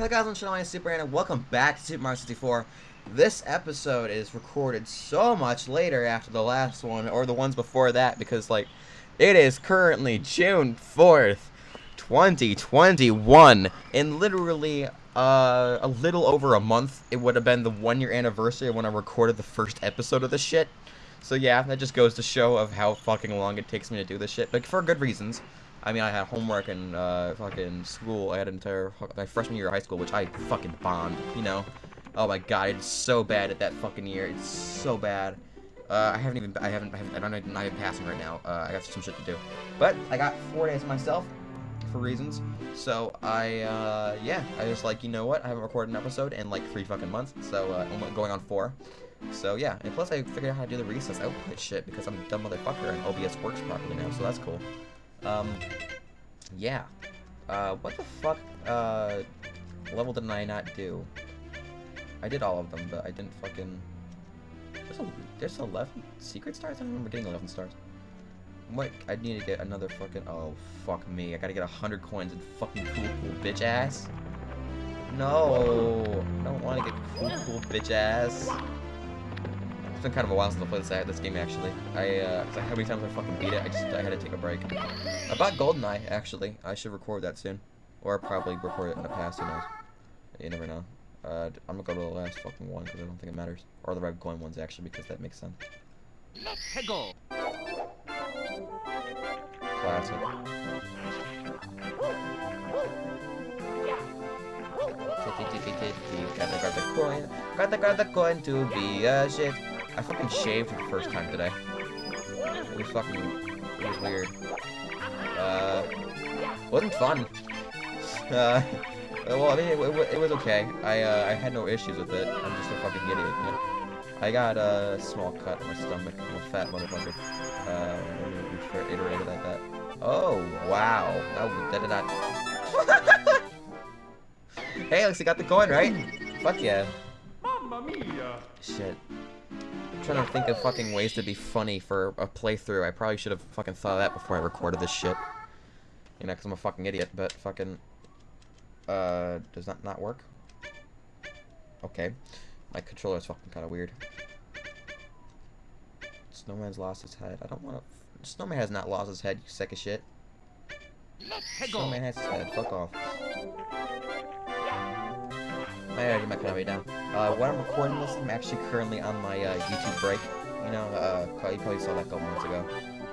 Hello guys, I'm Shadow Super and welcome back to Super Mario 64. This episode is recorded so much later after the last one, or the ones before that, because, like, it is currently June 4th, 2021, In literally, uh, a little over a month, it would have been the one-year anniversary of when I recorded the first episode of this shit. So yeah, that just goes to show of how fucking long it takes me to do this shit, but for good reasons. I mean, I had homework and uh, fucking school. I had an entire my freshman year of high school, which I fucking bombed. You know, oh my god, it's so bad at that fucking year. It's so bad. Uh, I haven't even I haven't I haven't I'm not even passing right now. Uh, I got some shit to do, but I got four days myself for reasons. So I uh, yeah, I was like, you know what? I haven't recorded an episode in like three fucking months. So uh, I'm going on four. So yeah, and plus I figured out how to do the recess output shit because I'm a dumb motherfucker and OBS works properly now, so that's cool. Um, yeah. Uh, what the fuck, uh, level did I not do? I did all of them, but I didn't fucking... There's, a, there's 11 secret stars? I don't remember getting 11 stars. What? I need to get another fucking... Oh, fuck me. I gotta get 100 coins and fucking cool, cool bitch ass. No! I don't want to get cool, cool bitch ass. It's been kind of a while since I played this, this game, actually. I, uh, cause how many times I fucking beat it, I just, I had to take a break. I About GoldenEye, actually. I should record that soon. Or probably record it in the past, who knows. You never know. Uh, I'm gonna go to the last fucking one, because I don't think it matters. Or the red coin ones, actually, because that makes sense. Let's go! Classic. Gotta grab the coin. Gotta grab the coin to be a shit. I fucking shaved for the first time today. It was fucking, it was weird. Uh, wasn't fun. Uh, well, I mean, it, it, it was okay. I, uh, I had no issues with it. I'm just a fucking idiot, you know? I got a small cut on my stomach. I'm a fat motherfucker. Uh, we iterated like that. Oh, wow. That, that did not... hey, looks like got the coin, right? Fuck yeah. Mamma mia! Shit trying to think of fucking ways to be funny for a playthrough. I probably should have fucking thought of that before I recorded this shit. You know, because I'm a fucking idiot, but fucking... Uh, does that not work? Okay. My controller is fucking kind of weird. Snowman's lost his head. I don't want to... Snowman has not lost his head, you sack of shit. Snowman has his head. Fuck off. My energy might kind of way down. Uh, when I'm recording this, I'm actually currently on my uh, YouTube break. You know, uh, you probably saw that a couple months ago.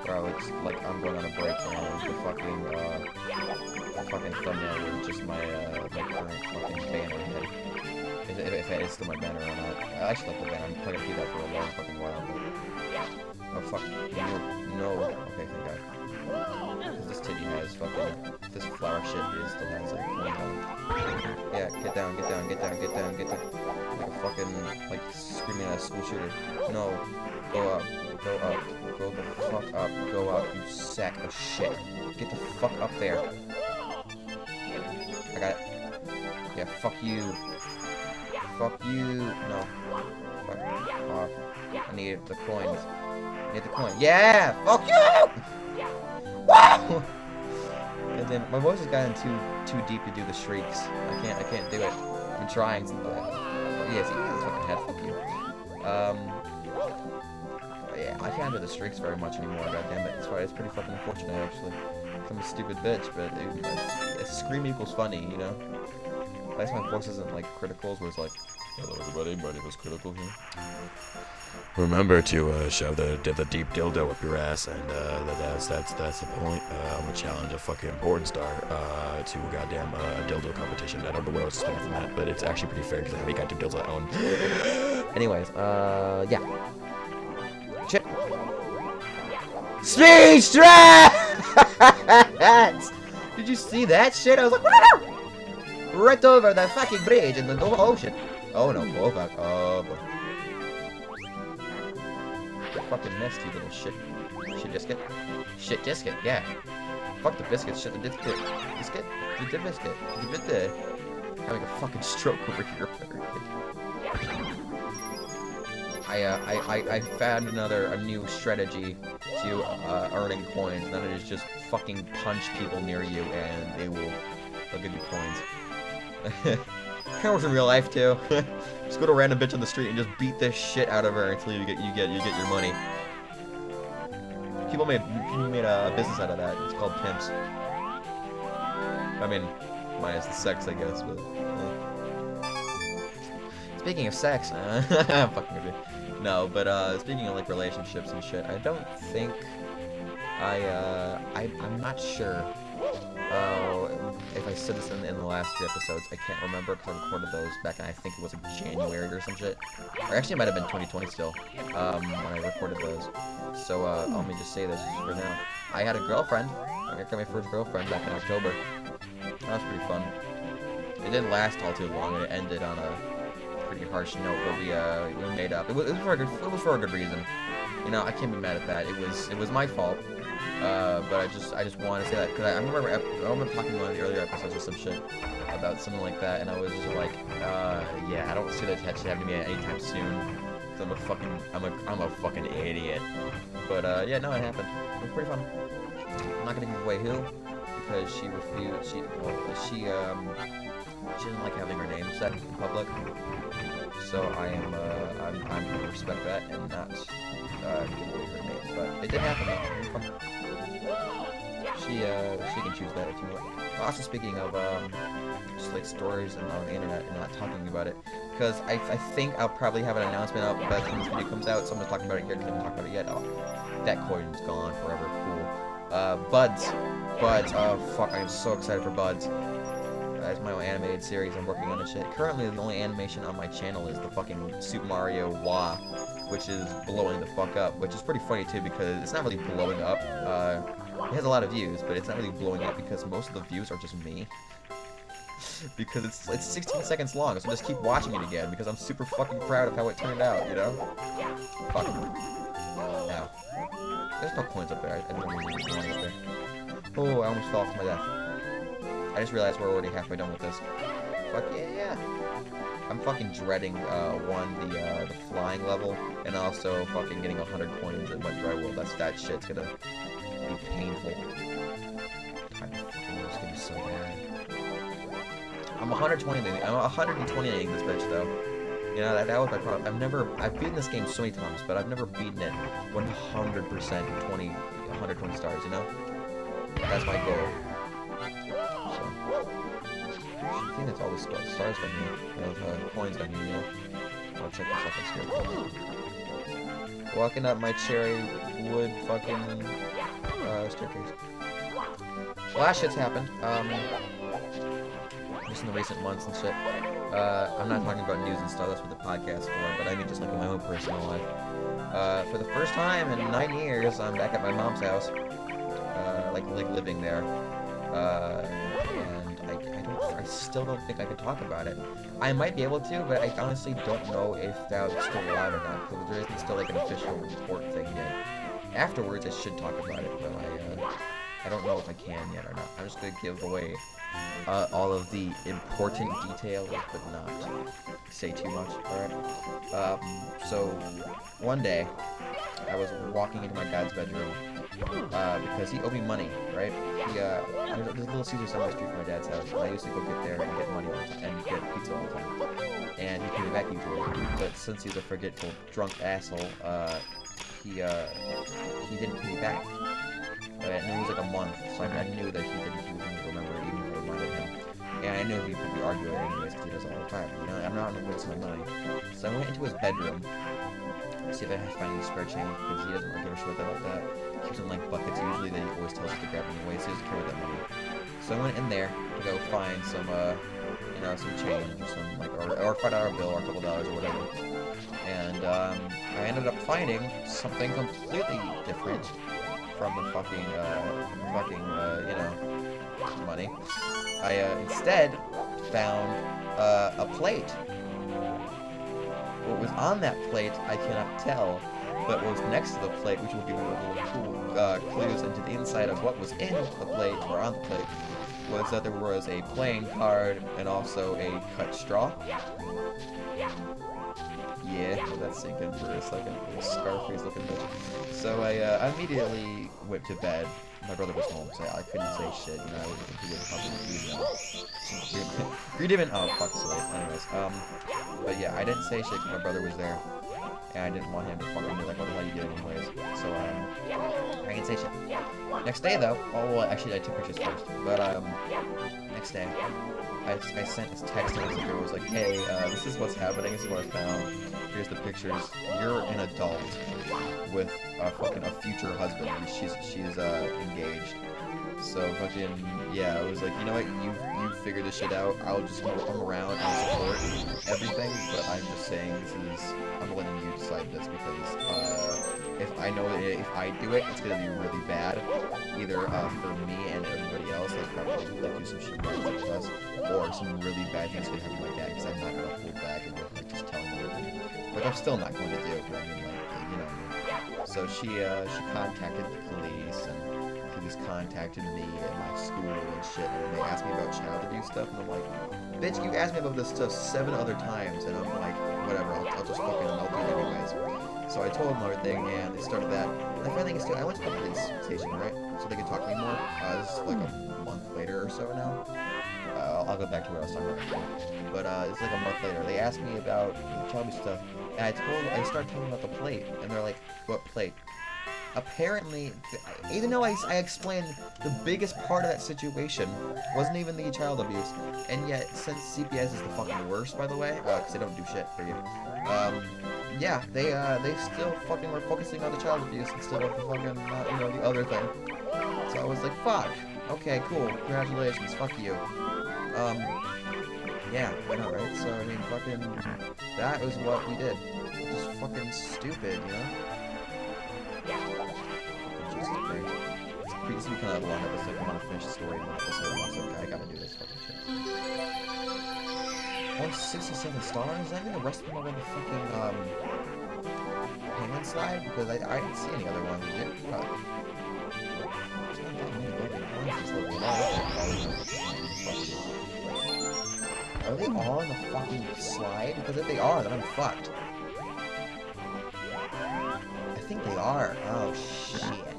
Where I was, like, I'm going on a break and the fucking, uh, the fucking thumbnail is just my, uh, my current fucking banner head. If, if, if it's still my banner or not. I actually like the banner. I'm probably gonna do that for a long fucking while. But... Oh, fuck. No. no. Okay, thank god. This titty has fucking, this flower shit is still has, like, yeah, get down, get down, get down, get down, get down. Fucking, like, screaming at a school shooter. No. Go up. Go up. Go the fuck up. Go up, you sack of shit. Get the fuck up there. I got it. Yeah, fuck you. Fuck you. No. Fuck off. I need the coins. I need the coin. Yeah! Fuck you! Wow! And then my voice has gotten too too deep to do the shrieks. I can't I can't do it. I'm trying. Uh, yeah, see, fucking head. Fuck you. Um. Yeah, I can't do the streaks very much anymore. God damn it. It's, it's pretty fucking unfortunate actually. I'm a stupid bitch, but it, it, scream equals funny, you know. At least my voice isn't like criticals, where it's like, hello everybody, my name is Critical here. Remember to uh, shove the the deep dildo up your ass, and uh, that's that's that's the point. Uh, I'm gonna challenge a fucking porn star uh, to a goddamn uh, dildo competition. I don't know where I was expecting from that, but it's actually pretty fair because I have any goddamn dildos I own. Anyways, uh, yeah. Shit. Speech! Did you see that shit? I was like, right over the fucking bridge in the ocean. Oh no, oh fuck, oh boy fucking missed, you little shit. Shit biscuit. Shit biscuit, yeah. Fuck the biscuit, shit the biscuit. Biscuit? The biscuit. The biscuit. Having a fucking stroke over here. I, uh, I, I, I found another, a new strategy to, uh, earning coins, and that is just fucking punch people near you, and they will, they'll give you coins. works in real life too. just go to a random bitch on the street and just beat the shit out of her until you get you get you get your money. People made people made a business out of that. It's called pimps. I mean, minus the sex, I guess. But uh. speaking of sex, uh, fucking you. No, but uh, speaking of like relationships and shit, I don't think I uh, I I'm not sure. Uh, if I said this in, in the last three episodes, I can't remember because I recorded those back in I think it was like January or some shit. Or actually, it might have been 2020 still um, when I recorded those. So uh, let me just say this for now. I had a girlfriend. I got my first girlfriend back in October. That was pretty fun. It didn't last all too long. and It ended on a pretty harsh note, but we uh, we made up. It was, it was for a good it was for a good reason. You know, I can't be mad at that. It was it was my fault. Uh, but I just I just want to say that because I, I, remember I remember talking in one of the earlier episodes or some shit about something like that, and I was just like, uh, yeah, I don't see that actually happening to me anytime soon. I'm a fucking I'm a I'm a fucking idiot. But uh, yeah, no, it happened. It was pretty fun. I'm not gonna give away who because she refused. She well, she um she doesn't like having her name said in public. So I am uh, I'm I'm gonna respect that and not uh, give away her name. But it did happen though. She uh she can choose that if you want. Also speaking of um just like stories and on the internet and not talking about it, because I, I think I'll probably have an announcement out by the time this video comes out. Someone's talking about it here haven't talked about it yet. Oh, that coin's gone forever. Cool. Uh, Buds. Buds. Oh fuck! I'm so excited for Buds. That's my own animated series I'm working on and shit. Currently, the only animation on my channel is the fucking Super Mario Wah, which is blowing the fuck up, which is pretty funny too because it's not really blowing up. Uh, it has a lot of views, but it's not really blowing up because most of the views are just me. because it's it's 16 seconds long, so just keep watching it again because I'm super fucking proud of how it turned out, you know? Fuck. Now. There's no coins up there. I, I didn't there. Oh, I almost fell off to my death. I just realized we're already halfway done with this. Fuck yeah, yeah. I'm fucking dreading, uh, one, the, uh, the flying level, and also fucking getting 100 coins in Wet Dry World. That's, that shit's gonna be painful. Fucking this gonna be so bad. I'm 120, I'm 128 this bitch, though. You know, that, that was my problem. I've never, I've beaten this game so many times, but I've never beaten it 100% 20, 120 stars, you know? That's my goal. I think that's all the stars down here. The uh, coins down here, know? I'll check this out on Walking up my cherry wood fucking uh, staircase. Well, that shit's happened. Um, just in the recent months and shit. Uh, I'm not talking about news and stuff, that's what the podcast for, but I mean just like in my own personal life. Uh, for the first time in nine years, I'm back at my mom's house. Uh, like, like living there. Uh, I, still don't think I can talk about it. I might be able to, but I honestly don't know if that's still allowed or not, because there isn't still like an official report thing yet. Afterwards, I should talk about it, but I, uh, I don't know if I can yet or not. I'm just gonna give away uh, all of the important details, but not say too much, alright? Um, so, one day, I was walking into my dad's bedroom, uh, because he owed me money, right? He, uh, there's, a little Caesar on the street from my dad's house, and I used to go get there and get money all the time, and get pizza all the time. And he paid me back usually, but since he's a forgetful, drunk asshole, uh, he, uh, he didn't pay me back. And it was like a month, so I, I knew that he didn't, he wouldn't remember even if I reminded him. And I knew he'd probably argue it anyways, because he does it all the time, you know? I'm not gonna waste my money. So I went into his bedroom, see if I can find any spare change, because he doesn't really give a shit about that. He keeps in like buckets usually that he always tells us to grab anyway, so he doesn't care about that money. So I went in there to go find some, uh, you know, some change or some, like, or, or five dollar bill or a couple dollars or whatever. And, um, I ended up finding something completely different from the fucking, uh, fucking, uh, you know, money. I, uh, instead found, uh, a plate. What was on that plate, I cannot tell, but what was next to the plate, which will give you little cool, uh, clues into the inside of what was in the plate, or on the plate, was that there was a playing card and also a cut straw. Yeah, that's sinking for a second. Scarface looking bitch. So I uh, immediately went to bed my brother was home, so I couldn't say shit. You know, he would probably be them. Green Demon. Oh fuck, so anyways, um, but yeah, I didn't say shit because my brother was there, and I didn't want him to fucking be like, what the hell you doing anyways? So um, I didn't say shit. Next day though, oh well, actually I took pictures first, but um, next day. I, I sent this text to this girl. was like, hey, uh, this is what's happening. This is what I found. Here's the pictures. You're an adult with a fucking a future husband. She's she's uh, engaged. So fucking yeah, I was like, you know what? You you figure this shit out. I'll just come around and support everything. But I'm just saying this is I'm letting you decide this because uh, if I know that if I do it, it's gonna be really bad, either uh, for me and everybody else, like probably like do some shit bad to us, or some really bad things gonna happen my dad because I'm not gonna hold back and like just tell him everything. Like I'm still not going to do. But I mean, like you know. So she uh she contacted the police and was contacting me at my school and shit, and they asked me about child abuse stuff, and I'm like, bitch, you asked me about this stuff seven other times, and I'm like, whatever, I'll, I'll just fucking, I'll it anyways. So I told them everything, and they started that. And the funny thing is, too, I went to the police station, right? So they could talk to me more. Uh, this is like a month later or so now. Uh, I'll, go back to what I was talking about. But uh, it's like a month later. They asked me about the child abuse stuff, and I told, I started talking about the plate, and they're like, what plate? Apparently, even though I, I explained the biggest part of that situation wasn't even the child abuse, and yet since CPS is the fucking worst, by the way, because uh, they don't do shit for you, um, yeah, they uh, they still fucking were focusing on the child abuse instead of the fucking, uh, you know, the other thing. So I was like, fuck. Okay, cool. Congratulations. Fuck you. Um, yeah, I know, right? So, I mean, fucking, that was what we did. Just fucking stupid, you know? Jesus Christ. This is kind of a long episode. I want to finish the story in one episode. Also, I gotta do this fucking shit. 167 stars? Mean the rest them on the fucking, um, payment slide? Because I, I didn't see any other ones. Did uh, Are they all on the fucking slide? Because if they are, then I'm fucked. I think they are. Oh, shit.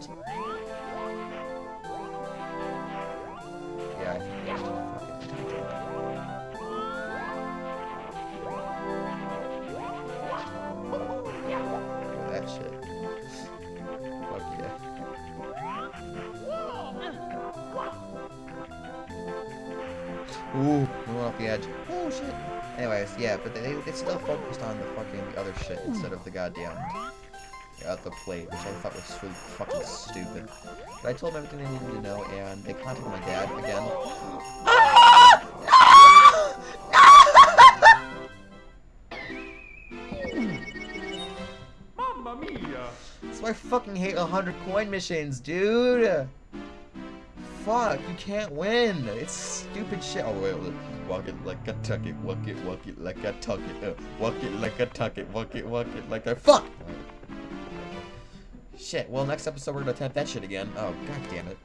Ooh, we're off the edge. Oh shit. Anyways, yeah, but they they still focused on the fucking other shit instead of the goddamn uh, the plate, which I thought was really fucking stupid. But I told them everything they needed to know, and they contacted my dad again. Mamma mia! That's why I fucking hate 100 coin missions, dude. Fuck, you can't win. It's stupid shit. Oh, wait, wait. Walk it like a tuck it, walk it, walk it like a tuck it, uh, walk it like a tuck it, walk it, walk it like a fuck. Shit. Well, next episode we're gonna attempt that shit again. Oh, god damn it.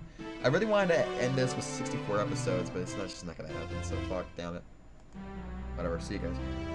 I really wanted to end this with 64 episodes, but it's not just not gonna happen. So fuck, damn it. Whatever. See you guys.